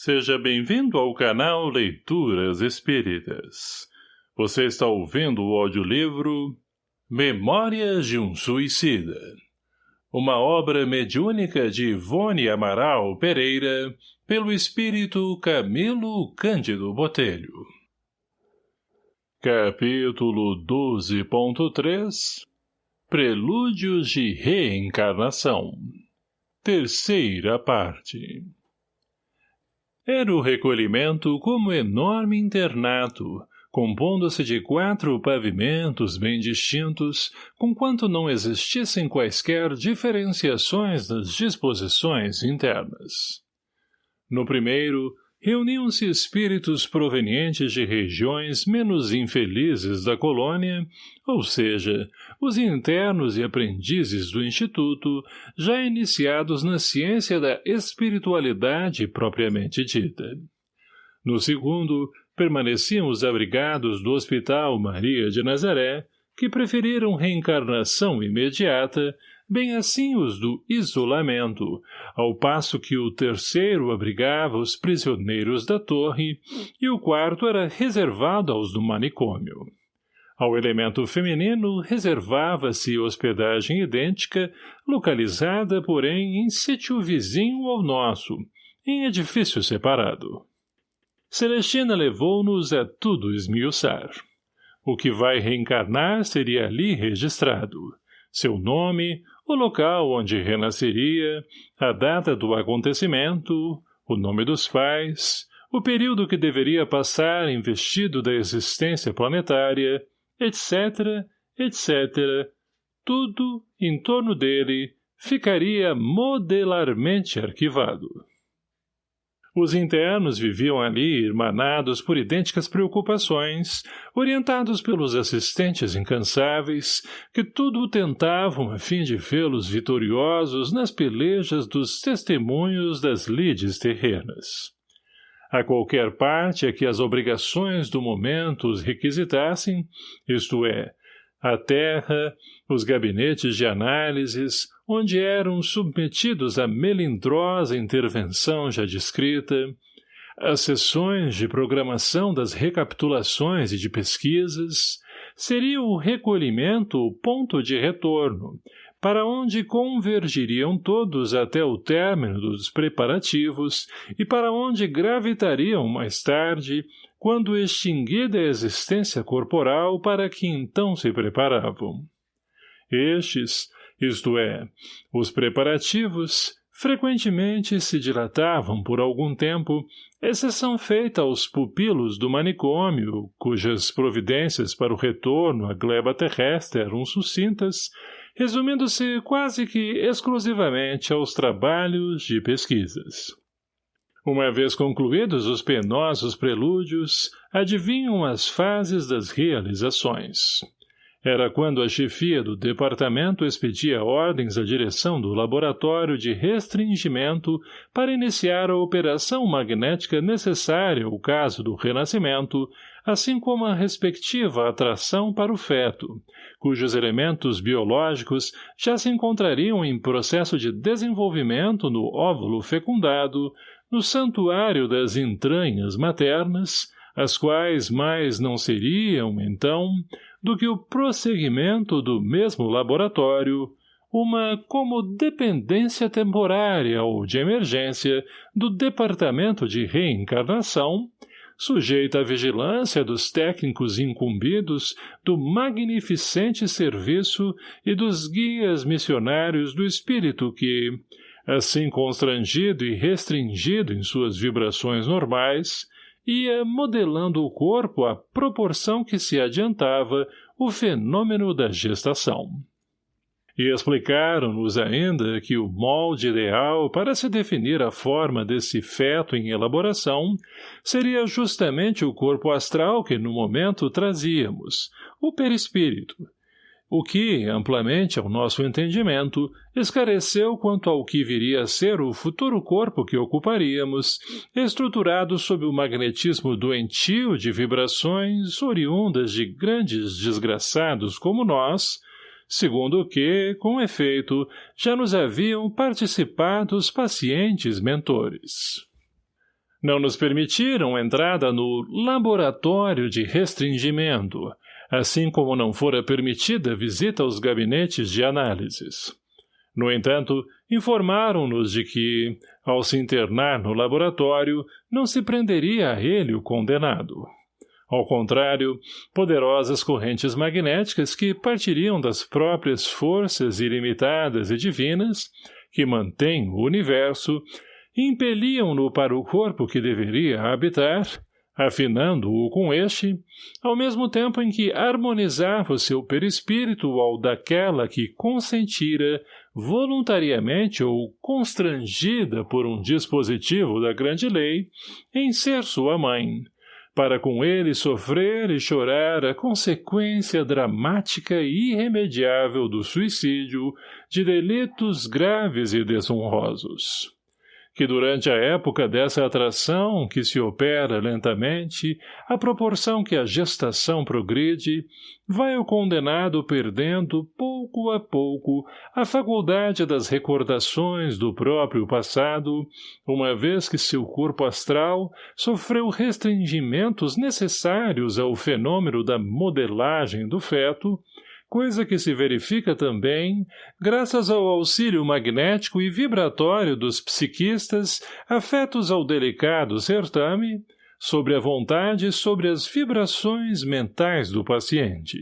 Seja bem-vindo ao canal Leituras Espíritas. Você está ouvindo o audiolivro Memórias de um Suicida. Uma obra mediúnica de Ivone Amaral Pereira, pelo espírito Camilo Cândido Botelho. Capítulo 12.3 Prelúdios de Reencarnação Terceira parte era o recolhimento como enorme internato, compondo-se de quatro pavimentos bem distintos, conquanto não existissem quaisquer diferenciações das disposições internas. No primeiro, reuniam-se espíritos provenientes de regiões menos infelizes da colônia, ou seja, os internos e aprendizes do Instituto, já iniciados na ciência da espiritualidade propriamente dita. No segundo, permaneciam os abrigados do Hospital Maria de Nazaré, que preferiram reencarnação imediata, bem assim os do isolamento, ao passo que o terceiro abrigava os prisioneiros da torre e o quarto era reservado aos do manicômio. Ao elemento feminino reservava-se hospedagem idêntica, localizada, porém, em sítio vizinho ao nosso, em edifício separado. Celestina levou-nos a tudo esmiuçar. O que vai reencarnar seria ali registrado. Seu nome, o local onde renasceria, a data do acontecimento, o nome dos pais, o período que deveria passar investido da existência planetária, etc., etc., tudo, em torno dele, ficaria modelarmente arquivado. Os internos viviam ali irmanados por idênticas preocupações, orientados pelos assistentes incansáveis, que tudo tentavam a fim de vê-los vitoriosos nas pelejas dos testemunhos das lides terrenas. A qualquer parte a que as obrigações do momento os requisitassem, isto é, a terra, os gabinetes de análises, onde eram submetidos à melindrosa intervenção já descrita, as sessões de programação das recapitulações e de pesquisas, seria o recolhimento o ponto de retorno, para onde convergiriam todos até o término dos preparativos e para onde gravitariam mais tarde, quando extinguida a existência corporal para que então se preparavam. Estes, isto é, os preparativos, frequentemente se dilatavam por algum tempo, exceção feita aos pupilos do manicômio, cujas providências para o retorno à gleba terrestre eram sucintas, resumindo-se quase que exclusivamente aos trabalhos de pesquisas. Uma vez concluídos os penosos prelúdios, adivinham as fases das realizações. Era quando a chefia do departamento expedia ordens à direção do laboratório de restringimento para iniciar a operação magnética necessária ao caso do renascimento, assim como a respectiva atração para o feto, cujos elementos biológicos já se encontrariam em processo de desenvolvimento no óvulo fecundado, no santuário das entranhas maternas, as quais mais não seriam, então, do que o prosseguimento do mesmo laboratório, uma como dependência temporária ou de emergência do Departamento de Reencarnação, sujeita à vigilância dos técnicos incumbidos do magnificente serviço e dos guias missionários do espírito que, assim constrangido e restringido em suas vibrações normais, ia modelando o corpo à proporção que se adiantava o fenômeno da gestação. E explicaram-nos ainda que o molde ideal para se definir a forma desse feto em elaboração seria justamente o corpo astral que no momento trazíamos, o perispírito, o que, amplamente ao nosso entendimento, esclareceu quanto ao que viria a ser o futuro corpo que ocuparíamos, estruturado sob o magnetismo doentio de vibrações oriundas de grandes desgraçados como nós, segundo o que, com efeito, já nos haviam participado os pacientes mentores. Não nos permitiram entrada no laboratório de restringimento, assim como não fora permitida visita aos gabinetes de análises. No entanto, informaram-nos de que, ao se internar no laboratório, não se prenderia a ele o condenado. Ao contrário, poderosas correntes magnéticas que partiriam das próprias forças ilimitadas e divinas, que mantêm o universo, impeliam-no para o corpo que deveria habitar, afinando-o com este, ao mesmo tempo em que harmonizava o seu perispírito ao daquela que consentira, voluntariamente ou constrangida por um dispositivo da grande lei, em ser sua mãe, para com ele sofrer e chorar a consequência dramática e irremediável do suicídio de delitos graves e desonrosos que durante a época dessa atração que se opera lentamente, à proporção que a gestação progride, vai o condenado perdendo, pouco a pouco, a faculdade das recordações do próprio passado, uma vez que seu corpo astral sofreu restringimentos necessários ao fenômeno da modelagem do feto, coisa que se verifica também graças ao auxílio magnético e vibratório dos psiquistas afetos ao delicado certame, sobre a vontade e sobre as vibrações mentais do paciente.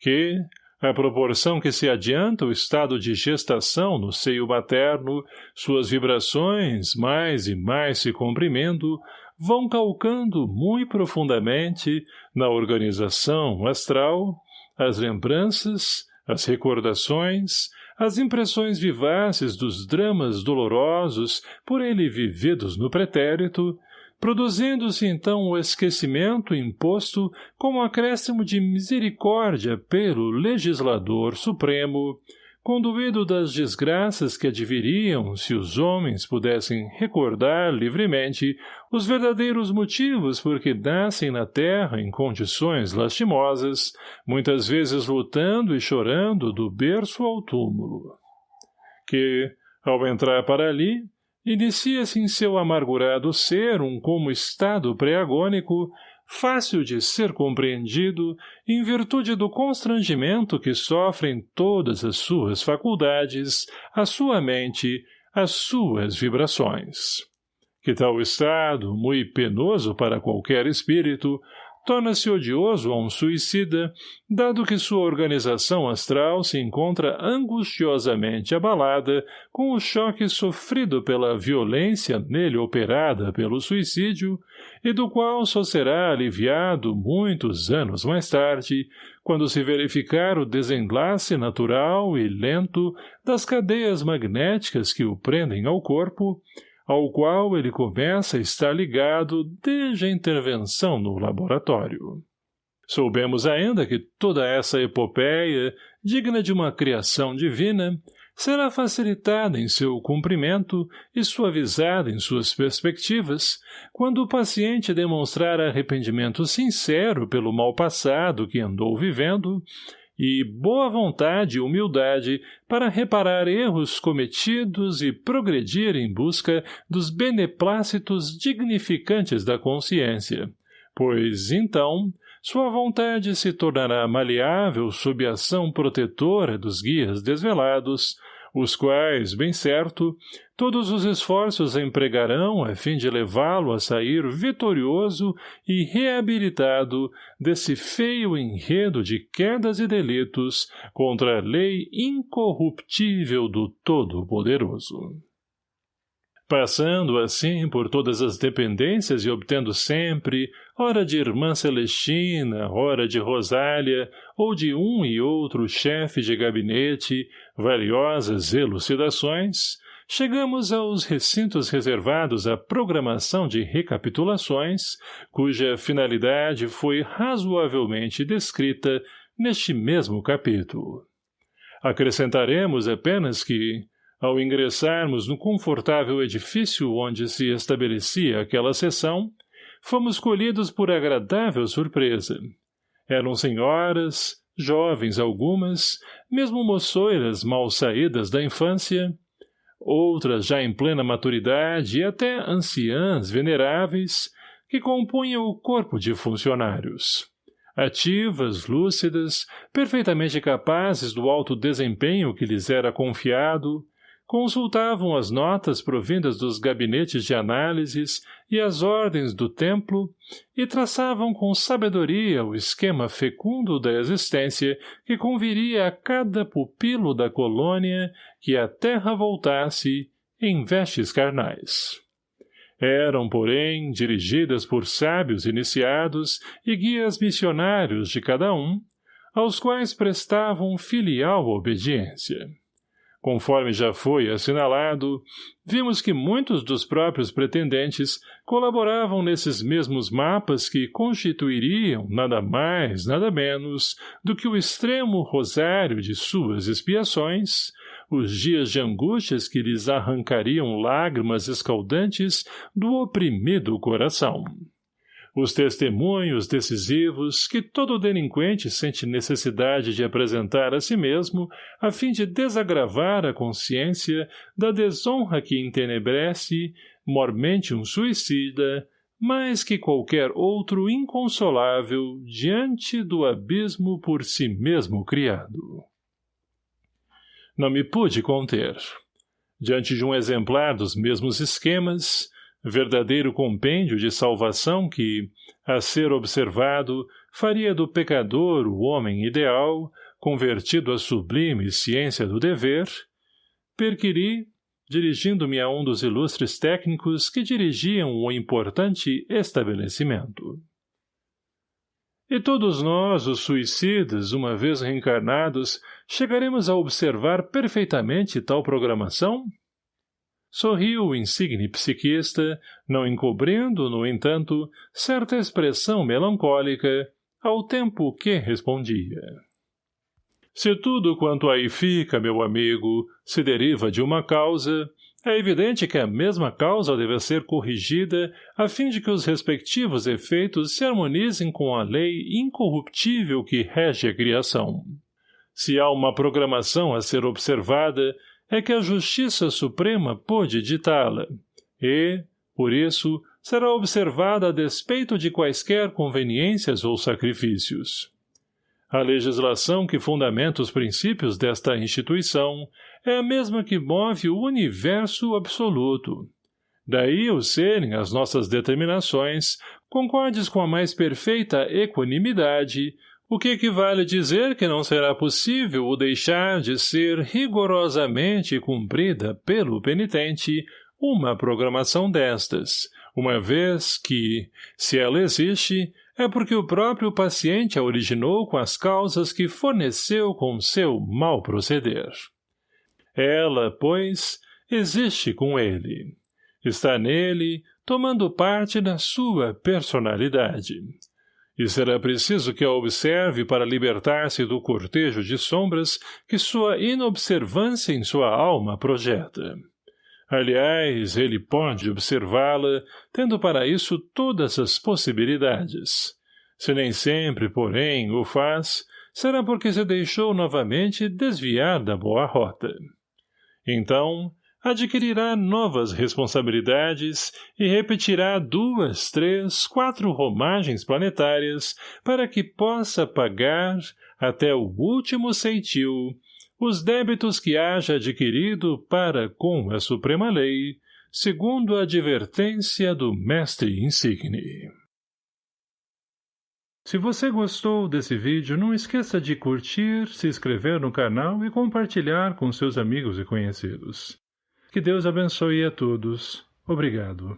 Que, à proporção que se adianta o estado de gestação no seio materno, suas vibrações, mais e mais se comprimindo, vão calcando muito profundamente, na organização astral, as lembranças, as recordações, as impressões vivaces dos dramas dolorosos por ele vividos no pretérito, produzindo-se então o esquecimento imposto como acréscimo de misericórdia pelo legislador supremo, conduído das desgraças que adviriam se os homens pudessem recordar livremente os verdadeiros motivos por que nascem na terra em condições lastimosas, muitas vezes lutando e chorando do berço ao túmulo. Que, ao entrar para ali, inicia-se em seu amargurado ser um como estado pré-agônico fácil de ser compreendido em virtude do constrangimento que sofrem todas as suas faculdades, a sua mente, as suas vibrações. Que tal estado, muito penoso para qualquer espírito, torna-se odioso a um suicida, dado que sua organização astral se encontra angustiosamente abalada com o choque sofrido pela violência nele operada pelo suicídio, e do qual só será aliviado muitos anos mais tarde, quando se verificar o desenlace natural e lento das cadeias magnéticas que o prendem ao corpo, ao qual ele começa a estar ligado desde a intervenção no laboratório. Soubemos ainda que toda essa epopeia, digna de uma criação divina, será facilitada em seu cumprimento e suavizada em suas perspectivas, quando o paciente demonstrar arrependimento sincero pelo mal passado que andou vivendo e boa vontade e humildade para reparar erros cometidos e progredir em busca dos beneplácitos dignificantes da consciência, pois, então, sua vontade se tornará maleável sob a ação protetora dos guias desvelados, os quais, bem certo, todos os esforços empregarão a fim de levá-lo a sair vitorioso e reabilitado desse feio enredo de quedas e delitos contra a lei incorruptível do Todo-Poderoso. Passando, assim, por todas as dependências e obtendo sempre, ora de irmã Celestina, ora de Rosália, ou de um e outro chefe de gabinete, valiosas elucidações, chegamos aos recintos reservados à programação de recapitulações, cuja finalidade foi razoavelmente descrita neste mesmo capítulo. Acrescentaremos apenas que, ao ingressarmos no confortável edifício onde se estabelecia aquela sessão, fomos colhidos por agradável surpresa. Eram senhoras, jovens algumas, mesmo moçoiras mal saídas da infância, outras já em plena maturidade e até anciãs veneráveis, que compunham o corpo de funcionários. Ativas, lúcidas, perfeitamente capazes do alto desempenho que lhes era confiado, consultavam as notas provindas dos gabinetes de análises e as ordens do templo e traçavam com sabedoria o esquema fecundo da existência que conviria a cada pupilo da colônia que a terra voltasse em vestes carnais. Eram, porém, dirigidas por sábios iniciados e guias missionários de cada um, aos quais prestavam filial obediência. Conforme já foi assinalado, vimos que muitos dos próprios pretendentes colaboravam nesses mesmos mapas que constituiriam nada mais, nada menos, do que o extremo rosário de suas expiações, os dias de angústias que lhes arrancariam lágrimas escaldantes do oprimido coração os testemunhos decisivos que todo delinquente sente necessidade de apresentar a si mesmo a fim de desagravar a consciência da desonra que entenebrece, mormente um suicida, mais que qualquer outro inconsolável diante do abismo por si mesmo criado. Não me pude conter. Diante de um exemplar dos mesmos esquemas, verdadeiro compêndio de salvação que, a ser observado, faria do pecador o homem ideal, convertido à sublime ciência do dever, perquiri, dirigindo-me a um dos ilustres técnicos que dirigiam o importante estabelecimento. E todos nós, os suicidas, uma vez reencarnados, chegaremos a observar perfeitamente tal programação? Sorriu o insigne psiquista, não encobrindo, no entanto, certa expressão melancólica, ao tempo que respondia. Se tudo quanto aí fica, meu amigo, se deriva de uma causa, é evidente que a mesma causa deve ser corrigida a fim de que os respectivos efeitos se harmonizem com a lei incorruptível que rege a criação. Se há uma programação a ser observada, é que a Justiça Suprema pôde ditá-la, e, por isso, será observada a despeito de quaisquer conveniências ou sacrifícios. A legislação que fundamenta os princípios desta instituição é a mesma que move o universo absoluto. Daí o serem as nossas determinações, concordes com a mais perfeita equanimidade, o que equivale dizer que não será possível o deixar de ser rigorosamente cumprida pelo penitente uma programação destas, uma vez que, se ela existe, é porque o próprio paciente a originou com as causas que forneceu com seu mal proceder. Ela, pois, existe com ele. Está nele, tomando parte da sua personalidade e será preciso que a observe para libertar-se do cortejo de sombras que sua inobservância em sua alma projeta. Aliás, ele pode observá-la, tendo para isso todas as possibilidades. Se nem sempre, porém, o faz, será porque se deixou novamente desviar da boa rota. Então, adquirirá novas responsabilidades e repetirá duas, três, quatro romagens planetárias para que possa pagar, até o último ceitil, os débitos que haja adquirido para com a Suprema Lei, segundo a advertência do Mestre Insigne. Se você gostou desse vídeo, não esqueça de curtir, se inscrever no canal e compartilhar com seus amigos e conhecidos. Que Deus abençoe a todos. Obrigado.